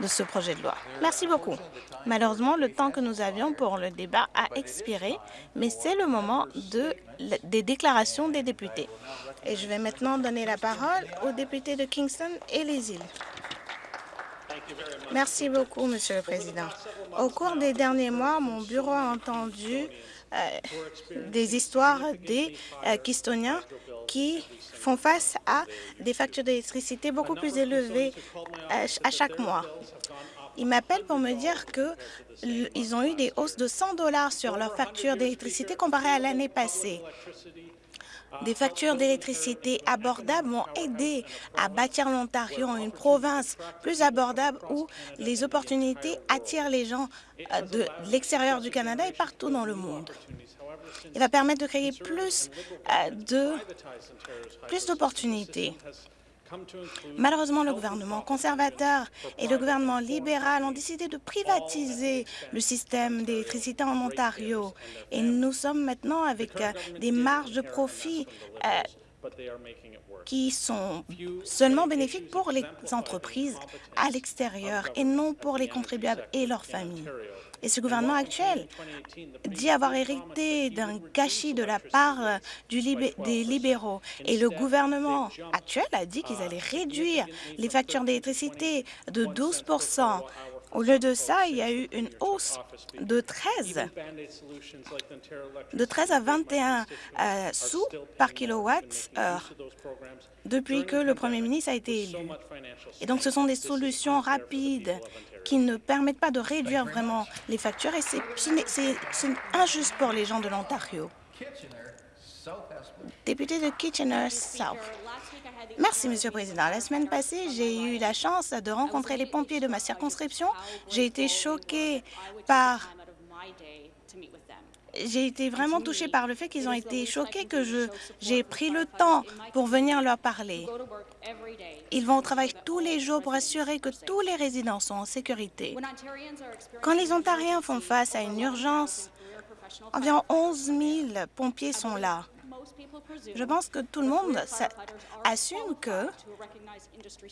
de ce projet de loi. Merci beaucoup. Malheureusement, le temps que nous avions pour le débat a expiré, mais c'est le moment de, des déclarations des députés. Et je vais maintenant donner la parole aux députés de Kingston et les îles. Merci beaucoup, Monsieur le Président. Au cours des derniers mois, mon bureau a entendu des histoires des euh, Kistoniens qui font face à des factures d'électricité beaucoup plus élevées euh, à chaque mois. Ils m'appellent pour me dire qu'ils ont eu des hausses de 100 dollars sur leur facture d'électricité comparée à l'année passée. Des factures d'électricité abordables vont aider à bâtir l'Ontario, une province plus abordable où les opportunités attirent les gens euh, de l'extérieur du Canada et partout dans le monde. Il va permettre de créer plus euh, plus d'opportunités. Malheureusement, le gouvernement conservateur et le gouvernement libéral ont décidé de privatiser le système d'électricité en Ontario. Et nous sommes maintenant avec euh, des marges de profit euh, qui sont seulement bénéfiques pour les entreprises à l'extérieur et non pour les contribuables et leurs familles. Et ce gouvernement actuel dit avoir hérité d'un gâchis de la part des libéraux. Et le gouvernement actuel a dit qu'ils allaient réduire les factures d'électricité de 12 au lieu de ça, il y a eu une hausse de 13, de 13 à 21 euh, sous par kilowatt-heure depuis que le premier ministre a été élu. Et donc, ce sont des solutions rapides qui ne permettent pas de réduire vraiment les factures et c'est injuste pour les gens de l'Ontario. Député de Kitchener-South. Merci, Monsieur le Président. La semaine passée, j'ai eu la chance de rencontrer les pompiers de ma circonscription. J'ai été choquée par j'ai été vraiment touchée par le fait qu'ils ont été choqués que j'ai pris le temps pour venir leur parler. Ils vont au travail tous les jours pour assurer que tous les résidents sont en sécurité. Quand les Ontariens font face à une urgence, environ 11 000 pompiers sont là. Je pense que tout le monde assume que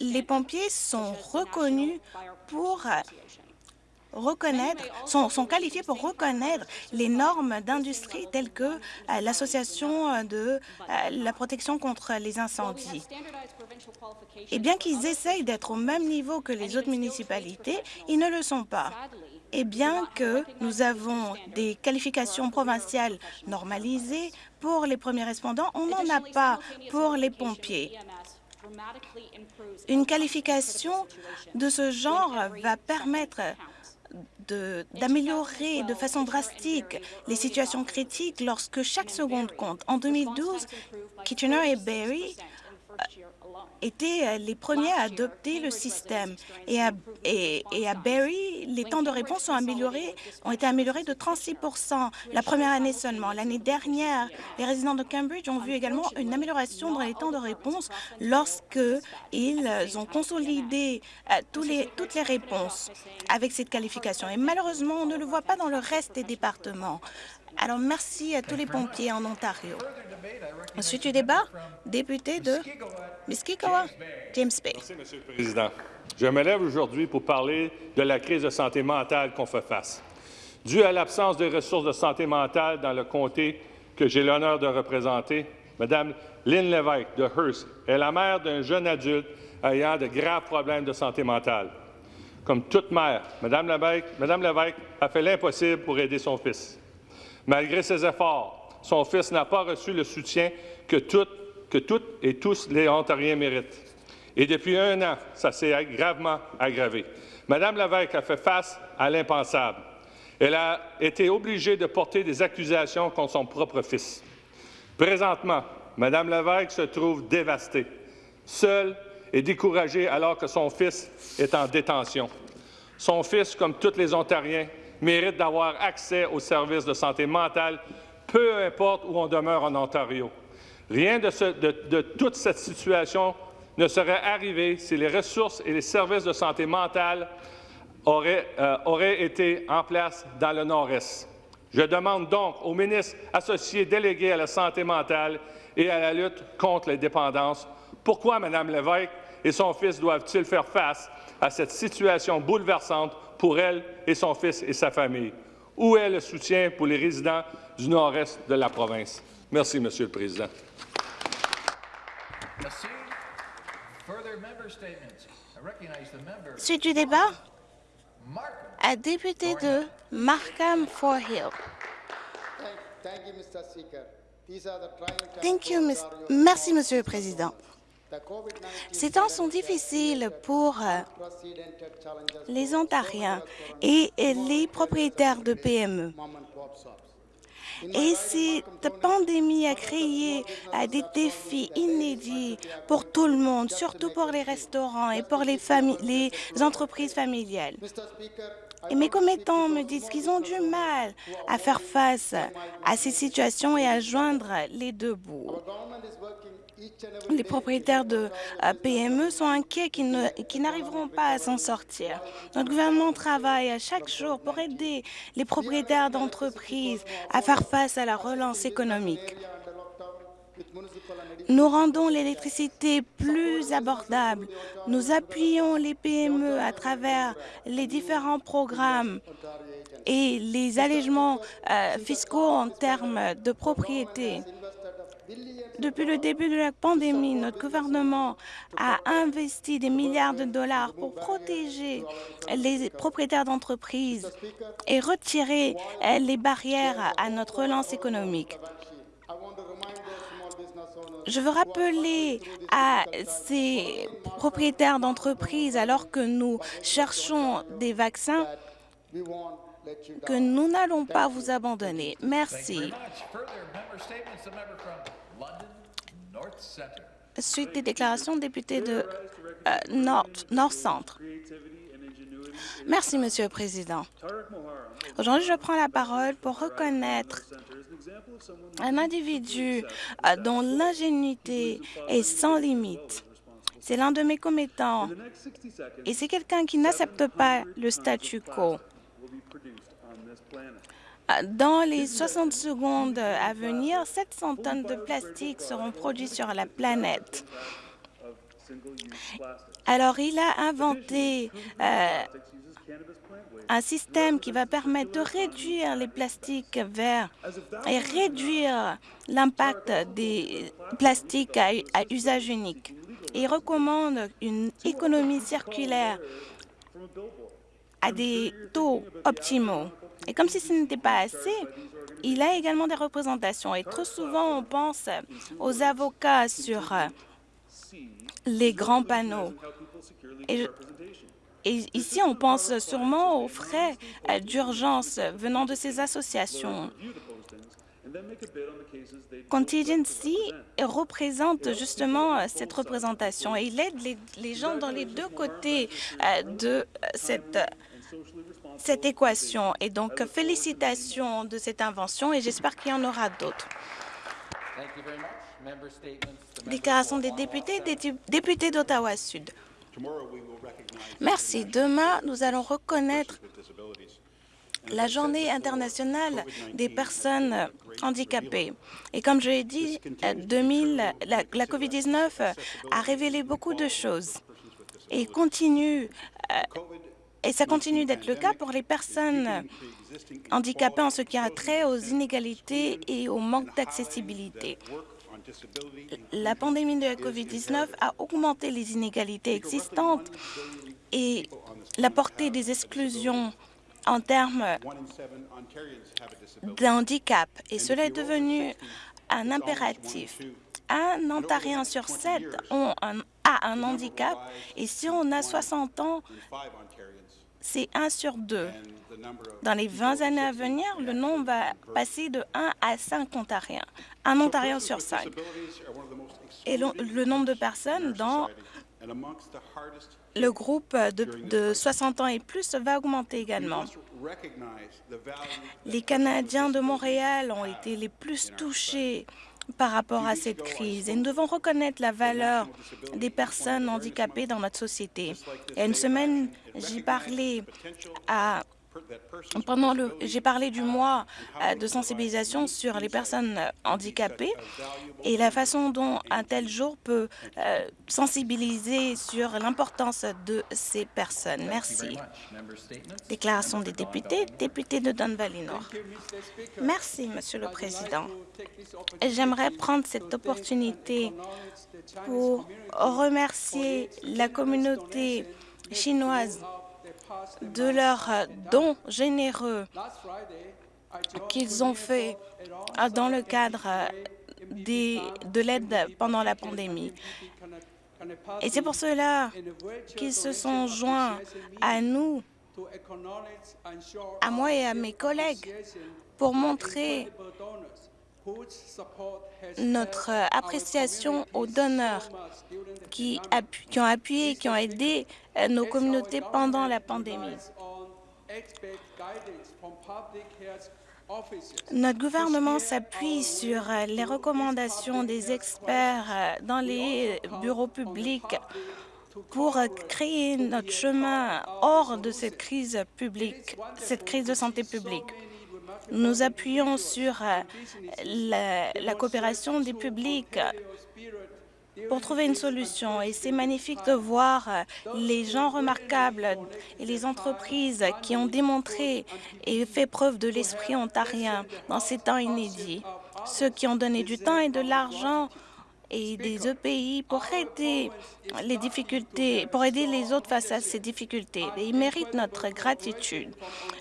les pompiers sont reconnus pour reconnaître, sont, sont, qualifiés pour reconnaître les normes d'industrie telles que euh, l'Association euh, de euh, la protection contre les incendies. Et bien qu'ils essayent d'être au même niveau que les autres municipalités, ils ne le sont pas. Et bien que nous avons des qualifications provinciales normalisées pour les premiers répondants, on n'en a pas pour les pompiers. Une qualification de ce genre va permettre d'améliorer de, façon drastique les situations critiques lorsque chaque seconde compte. En 2012, Kitchener et Barrie étaient euh, les premiers à adopter le système. Et à, et, à Barrie, les temps de réponse ont, amélioré, ont été améliorés de 36 la première année seulement. L'année dernière, les résidents de Cambridge ont vu également une amélioration dans les temps de réponse lorsqu'ils ont consolidé euh, tous les, toutes les réponses avec cette qualification. Et malheureusement, on ne le voit pas dans le reste des départements. Alors, merci à tous les pompiers en Ontario. Ensuite du débat, député de Muskikawa, James Bay. Merci, Monsieur le Président. Je me lève aujourd'hui pour parler de la crise de santé mentale qu'on fait face. Due à l'absence de ressources de santé mentale dans le comté que j'ai l'honneur de représenter, Mme Lynn Lévesque de Hearst est la mère d'un jeune adulte ayant de graves problèmes de santé mentale. Comme toute mère, Mme Lévesque, Mme Lévesque a fait l'impossible pour aider son fils. Malgré ses efforts, son fils n'a pas reçu le soutien que toutes, que toutes et tous les Ontariens méritent. Et depuis un an, ça s'est gravement aggravé. Madame Lévesque a fait face à l'impensable. Elle a été obligée de porter des accusations contre son propre fils. Présentement, Madame Lévesque se trouve dévastée, seule et découragée alors que son fils est en détention. Son fils, comme tous les Ontariens, mérite d'avoir accès aux services de santé mentale, peu importe où on demeure en Ontario. Rien de, toute cette situation ne serait arrivé si les ressources et les services de santé mentale auraient, euh, été en place dans le Nord-Est. Je demande donc au ministre associé délégué à la santé mentale et à la lutte contre les dépendances pourquoi Mme Lévesque et son fils doivent-ils faire face à cette situation bouleversante pour elle et son fils et sa famille? Où est le soutien pour les résidents du nord-est de la province? Merci, Monsieur le Président. Suite du débat, à député de Markham Fort Hill. Merci, Monsieur le Président. Ces temps sont difficiles pour euh, les Ontariens et les propriétaires de PME. Et cette pandémie a créé des défis inédits pour tout le monde, surtout pour les restaurants et pour les, les entreprises familiales. Et mes commettants me disent qu'ils ont du mal à faire face à ces situations et à joindre les deux bouts. Les propriétaires de PME sont inquiets qu'ils n'arriveront pas à s'en sortir. Notre gouvernement travaille à chaque jour pour aider les propriétaires d'entreprises à faire face à la relance économique. Nous rendons l'électricité plus abordable. Nous appuyons les PME à travers les différents programmes et les allègements euh, fiscaux en termes de propriété. Depuis le début de la pandémie, notre gouvernement a investi des milliards de dollars pour protéger les propriétaires d'entreprises et retirer les barrières à notre relance économique. Je veux rappeler à ces propriétaires d'entreprises, alors que nous cherchons des vaccins, que nous n'allons pas vous abandonner. Merci. Suite des déclarations, député de euh, Nord, Nord Centre. Merci, Monsieur le Président. Aujourd'hui, je prends la parole pour reconnaître un individu euh, dont l'ingénuité est sans limite. C'est l'un de mes commettants et c'est quelqu'un qui n'accepte pas le statu quo. Euh, dans les 60 secondes à venir, 700 tonnes de plastique seront produites sur la planète. Alors, il a inventé euh, un système qui va permettre de réduire les plastiques verts et réduire l'impact des plastiques à, usage unique. Il recommande une économie circulaire à des taux optimaux. Et comme si ce n'était pas assez, il a également des représentations. Et trop souvent, on pense aux avocats sur les grands panneaux. Et ici, on pense sûrement aux frais euh, d'urgence venant de ces associations. Contingency représente justement euh, cette représentation et il aide les, gens dans les deux côtés euh, de cette, cette équation. Et donc, félicitations de cette invention et j'espère qu'il y en aura d'autres. Déclaration des députés, des députés d'Ottawa-Sud. Merci. Demain, nous allons reconnaître la journée internationale des personnes handicapées. Et comme je l'ai dit, 2000, la, la COVID-19 a révélé beaucoup de choses et continue euh, et ça continue d'être le cas pour les personnes handicapées en ce qui a trait aux inégalités et au manque d'accessibilité. La pandémie de la COVID-19 a augmenté les inégalités existantes et la portée des exclusions en termes d'handicap. Et cela est devenu un impératif. Un Ontarien sur sept a un handicap et si on a 60 ans, c'est un sur deux. Dans les 20 années à venir, le nombre va passer de 1 à 5 Ontariens, un Ontarien sur 5. Et le, nombre de personnes dans le groupe de, de 60 ans et plus va augmenter également. Les Canadiens de Montréal ont été les plus touchés par rapport à cette crise et nous devons reconnaître la valeur des personnes handicapées dans notre société. Il y a une semaine, j'ai parlé à pendant le, j'ai parlé du mois euh, de sensibilisation sur les personnes handicapées et la façon dont un tel jour peut euh, sensibiliser sur l'importance de ces personnes. Merci. Déclaration des députés, député de Don Valley Nord. Merci, Monsieur le Président. J'aimerais prendre cette opportunité pour remercier la communauté chinoise de leurs dons généreux qu'ils ont fait dans le cadre de l'aide pendant la pandémie. Et c'est pour cela qu'ils se sont joints à nous, à moi et à mes collègues, pour montrer notre appréciation aux donneurs qui, qui ont appuyé, qui ont aidé euh, nos communautés pendant la pandémie. Notre gouvernement s'appuie sur euh, les recommandations des experts euh, dans les bureaux publics pour créer notre chemin hors de cette crise publique, cette crise de santé publique. Nous appuyons sur euh, la, coopération des publics pour trouver une solution. Et c'est magnifique de voir euh, les gens remarquables et les entreprises qui ont démontré et fait preuve de l'esprit ontarien dans ces temps inédits. Ceux qui ont donné du temps et de l'argent et des EPI pour aider les difficultés, pour aider les autres face à ces difficultés. Et ils méritent notre gratitude.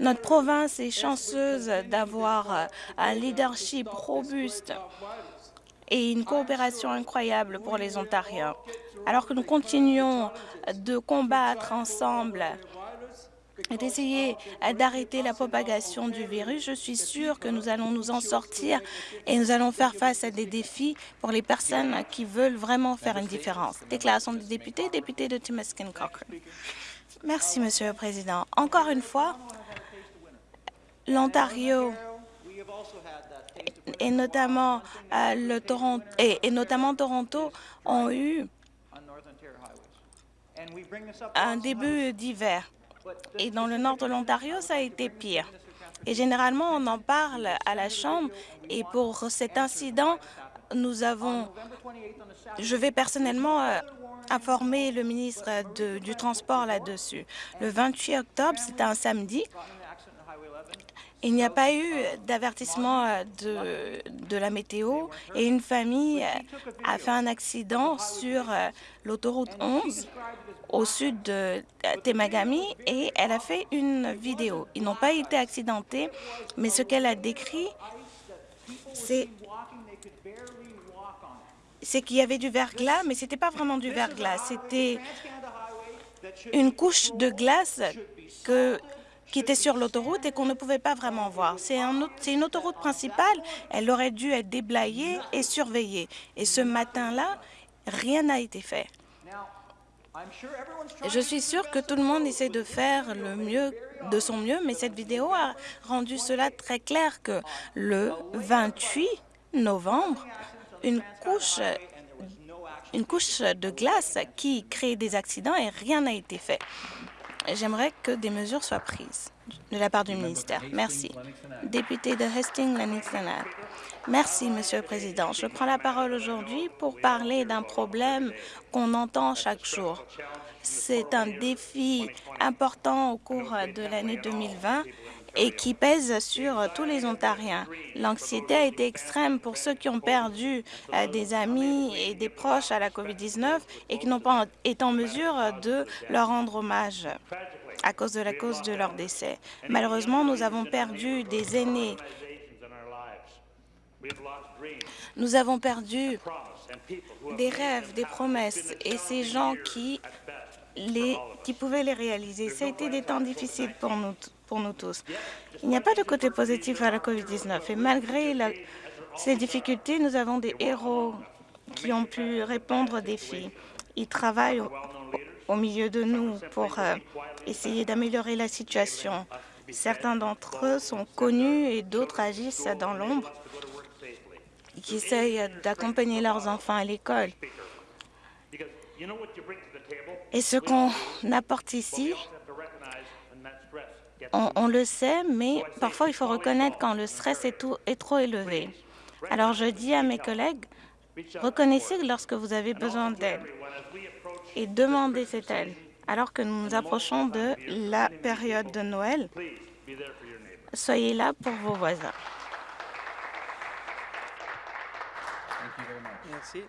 Notre province est chanceuse d'avoir un leadership robuste et une coopération incroyable pour les Ontariens. Alors que nous continuons de combattre ensemble d'essayer d'arrêter la propagation du virus. Je suis sûre que nous allons nous en sortir et nous allons faire face à des défis pour les personnes qui veulent vraiment faire une différence. Déclaration des députés, député de Timiskin Cochrane. Merci, Monsieur le Président. Encore une fois, l'Ontario et notamment euh, Toronto ont eu un début d'hiver et dans le nord de l'Ontario, ça a été pire. Et généralement, on en parle à la Chambre. Et pour cet incident, nous avons... Je vais personnellement euh, informer le ministre du Transport là-dessus. Le 28 octobre, c'était un samedi, il n'y a pas eu d'avertissement euh, de, la météo et une famille euh, a fait un accident sur l'autoroute 11 au sud de Temagami et elle a fait une vidéo. Ils n'ont pas été accidentés, mais ce qu'elle a décrit, c'est c'est qu'il y avait du verglas, mais ce n'était pas vraiment du verglas, c'était une couche de glace que, qui était sur l'autoroute et qu'on ne pouvait pas vraiment voir. C'est un, une autoroute principale, elle aurait dû être déblayée et surveillée. Et ce matin-là, rien n'a été fait. Je suis sûre que tout le monde essaie de faire le mieux de son mieux, mais cette vidéo a rendu cela très clair que le 28 novembre, une couche, une couche de glace qui crée des accidents et rien n'a été fait. J'aimerais que des mesures soient prises de la part du ministère. Merci. Député de Hastings-Lennox Merci, Monsieur le Président. Je prends la parole aujourd'hui pour parler d'un problème qu'on entend chaque jour. C'est un défi important au cours de l'année 2020 et qui pèse sur tous les Ontariens. L'anxiété a été extrême pour ceux qui ont perdu euh, des amis et des proches à la COVID-19 et qui n'ont pas été en mesure de leur rendre hommage à cause de la cause de leur décès. Malheureusement, nous avons perdu des aînés nous avons perdu des rêves, des promesses et ces gens qui, qui pouvaient les réaliser. Ça a été des temps difficiles pour nous, pour nous tous. Il n'y a pas de côté positif à la COVID-19 et malgré ces difficultés, nous avons des héros qui ont pu répondre aux défis. Ils travaillent au, milieu de nous pour euh, essayer d'améliorer la situation. Certains d'entre eux sont connus et d'autres agissent dans l'ombre qui essayent d'accompagner leurs enfants à l'école. Et ce qu'on apporte ici, On, le sait, mais parfois il faut reconnaître quand le stress est, est trop élevé. Alors je dis à mes collègues, reconnaissez lorsque vous avez besoin d'aide et demandez cette aide. Alors que nous nous approchons de la période de Noël, soyez là pour vos voisins. Merci.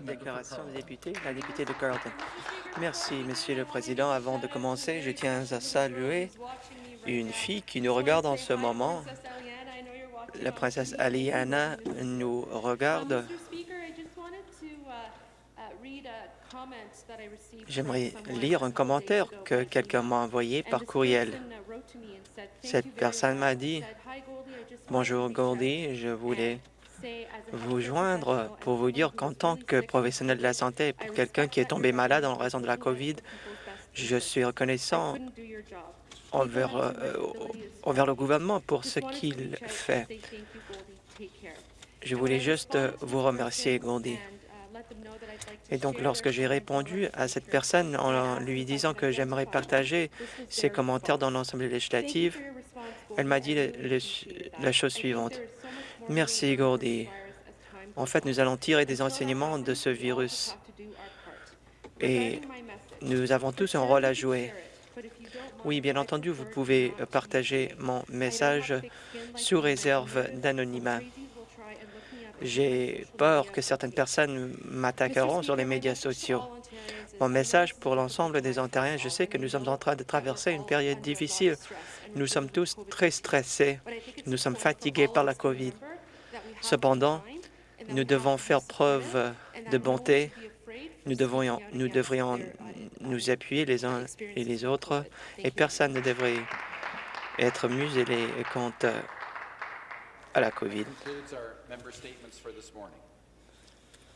Déclaration des députés, la députée de Carleton. Merci, Monsieur le Président. Avant de commencer, je tiens à saluer une fille qui nous regarde en ce moment. La princesse Aliana nous regarde. J'aimerais lire un commentaire que quelqu'un m'a envoyé par courriel. Cette personne m'a dit, « Bonjour Goldie, je voulais vous joindre pour vous dire qu'en tant que professionnel de la santé, pour quelqu'un qui est tombé malade en raison de la COVID, je suis reconnaissant envers, euh, envers le gouvernement pour ce qu'il fait. Je voulais juste vous remercier, Goldie. Et donc, lorsque j'ai répondu à cette personne en lui disant que j'aimerais partager ses commentaires dans l'Assemblée législative, elle m'a dit la chose suivante. Merci, Goldie. En fait, nous allons tirer des enseignements de ce virus et nous avons tous un rôle à jouer. Oui, bien entendu, vous pouvez partager mon message sous réserve d'anonymat. J'ai peur que certaines personnes m'attaqueront sur les médias sociaux. Mon message pour l'ensemble des Ontariens, je sais que nous sommes en train de traverser une période difficile. Nous sommes tous très stressés. Nous sommes fatigués par la COVID. Cependant, nous devons faire preuve de bonté. Nous devrions, nous appuyer les uns et les autres et personne ne devrait être muselé quant à la COVID.